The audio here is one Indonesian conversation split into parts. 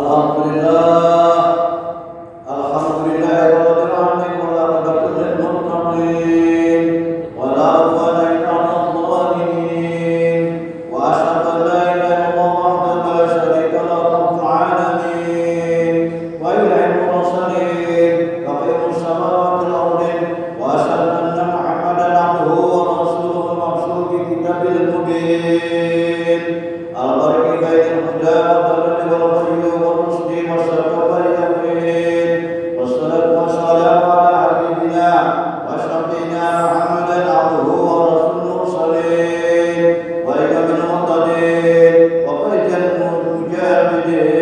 الحمد لله. Yeah.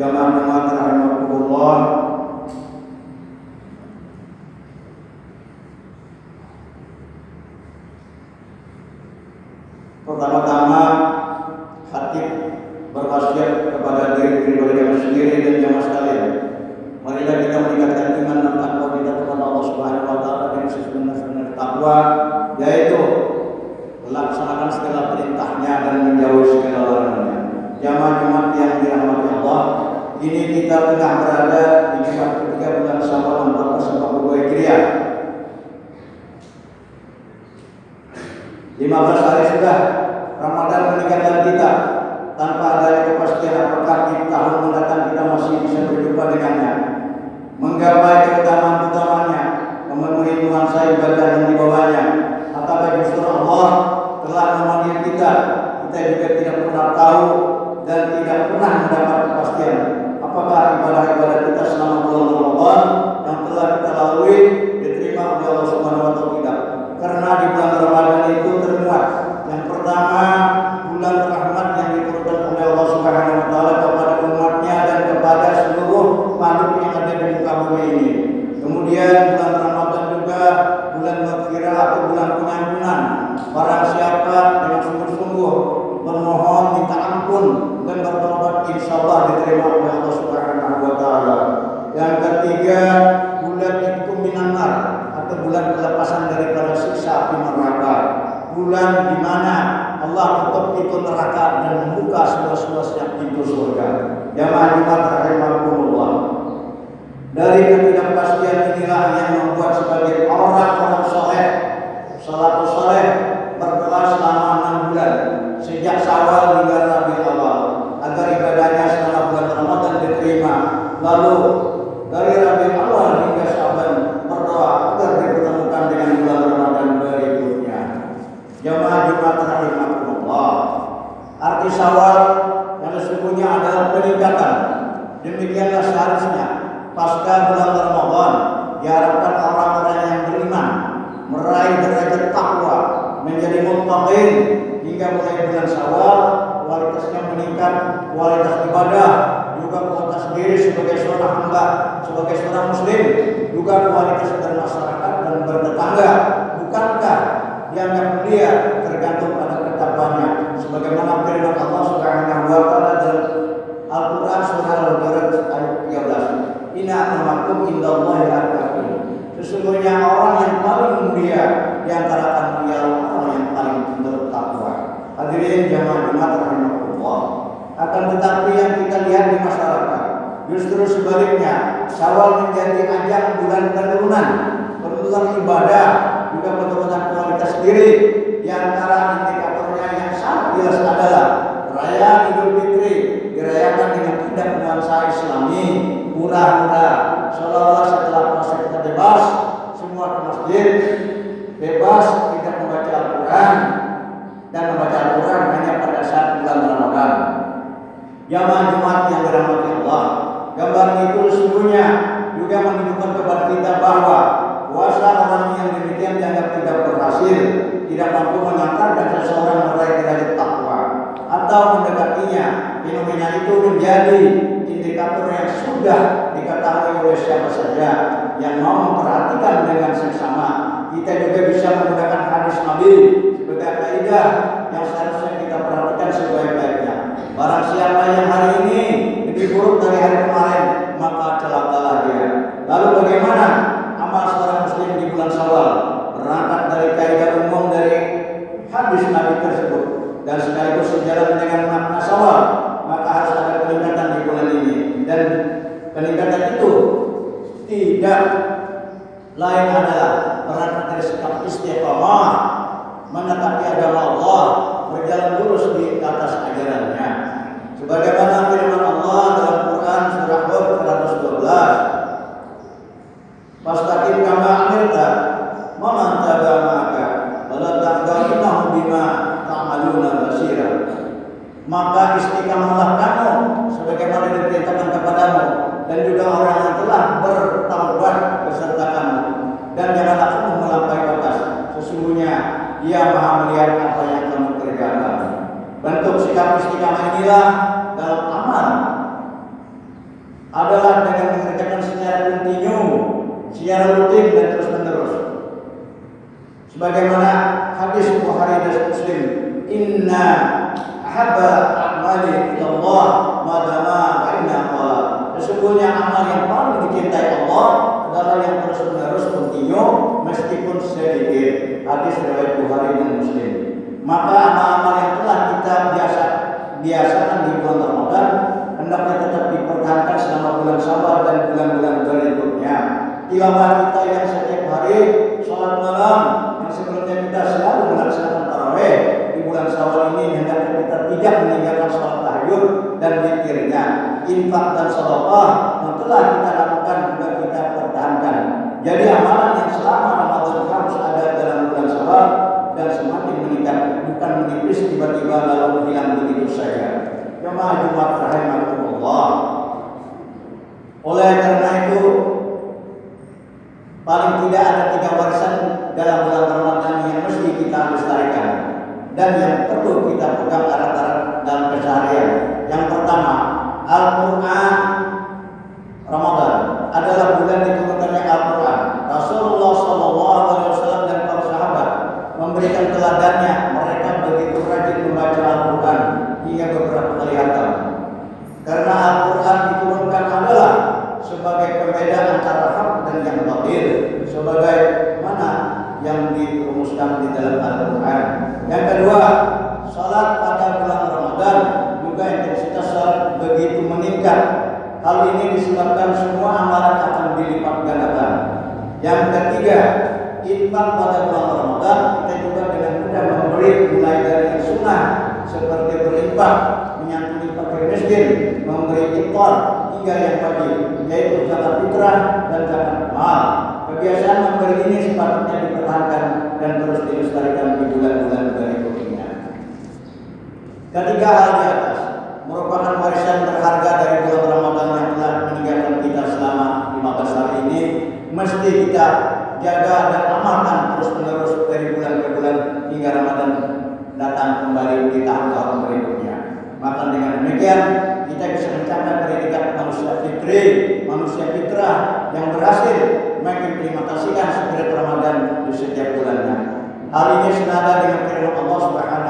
jamaah Muhammad rahimahullah pertama-tama hati berwasiat kepada diri pribadi yang sendiri dan jamaah sekalian. Marilah kita meningkatkan iman dan takwa kita kepada Allah Subhanahu wa taala dengan sebenar-benar takwa yaitu melaksanakan segala perintahnya dan menjauhi segala larangannya. Jamaah Jumat yang dirahmati Allah ini kita tengah berada di tempat ketiga bulan Syawal 1442 Hijriah. 15 hari sudah Ramadan meninggalkan kita tanpa ada kepastian apakah di tahun mendatang kita masih bisa berjumpa dengannya. Menggapai keutamaan-keutamaannya, memenuhi nuansa ibadah yang dibawanya, atau justru Allah telah memanggil kita, kita juga tidak pernah tahu dan tidak pernah mendapat kepastian Dari ketidakpastian inilah yang membuat sebagian orang-orang soleh, salafus soleh berdoa selama enam bulan sejak sawal hingga Rabiul Awal agar ibadahnya setelah bulan Ramadan diterima. Lalu dari Rabi Awal hingga Syaban berdoa agar dipertemukan dengan bulan Ramadan berikutnya. Jamaah Jumat rahimakumullah. Arti sawal yang sesungguhnya adalah peningkatan. Demikianlah seharusnya pasca bulan Ramadan diharapkan orang-orang yang beriman meraih derajat takwa menjadi muttaqin hingga mulai bulan Syawal. Kualitasnya meningkat kualitas ibadah juga kualitas diri sebagai seorang hamba sebagai seorang muslim juga kualitas bermasyarakat dan bertetangga. Bukankah yang mulia kita sendiri di antara indikatornya yang sangat jelas adalah melayani mulia dalam amal adalah dengan mengerjakan secara kontinu, secara rutin dan terus-menerus. Sebagaimana hadis Bukhari dan Muslim, "Inna haba amali Allah madama baina Sesungguhnya amal yang paling dicintai Allah adalah yang terus-menerus kontinu meskipun sedikit. Hadis riwayat Bukhari dan Muslim. Maka amal-amal yang telah kita biasa biasanya di bulan Ramadan hendaknya tetap dipertahankan selama bulan Sabar dan bulan-bulan berikutnya. Ilmu kita yang setiap hari sholat malam yang sebelumnya kita selalu melaksanakan taraweh di bulan Syawal ini hendaknya kita tidak meninggalkan sholat tahajud dan mikirnya Infak dan sholat untuk kita lakukan a disebabkan semua amalan akan dilipat gandakan. Yang ketiga, infak pada bulan Ramadan kita juga dengan mudah memberi mulai dari yang sunnah seperti berinfak, menyantuni fakir miskin, memberi ikor hingga yang wajib yaitu zakat fitrah dan zakat mal. Kebiasaan memberi ini sepatutnya dipertahankan dan terus dilestarikan di bulan-bulan berikutnya. Ketiga hal yang jaga dan amalkan terus menerus dari bulan ke bulan hingga Ramadan datang kembali di tahun tahun berikutnya. Maka dengan demikian kita bisa mencapai predikat manusia fitri, manusia fitrah yang berhasil mengimplementasikan setiap Ramadan di setiap bulannya. Hal ini senada dengan firman Allah Subhanahu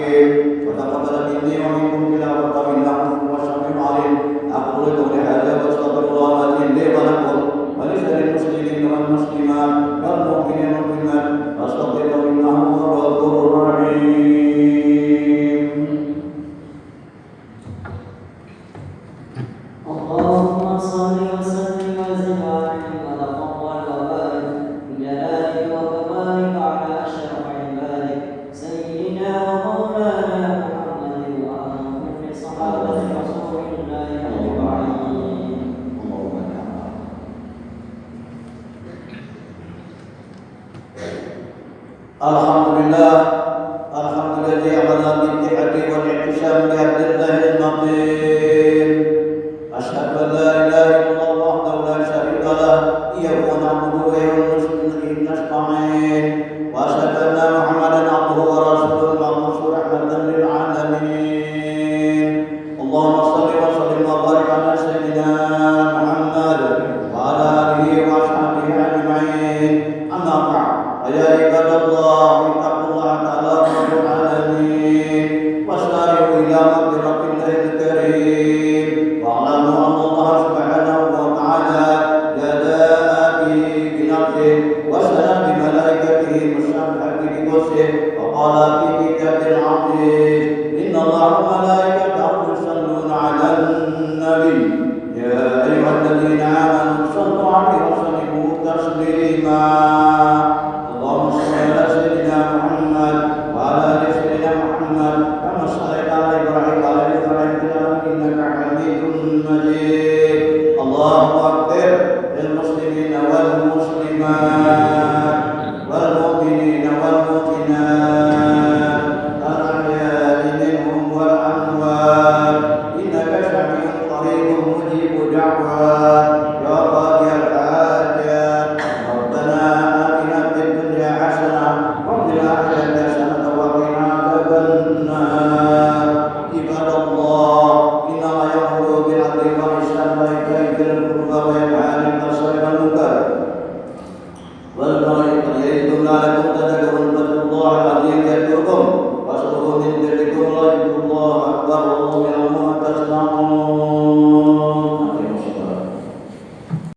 i'm que tratamos de la Lơ lơ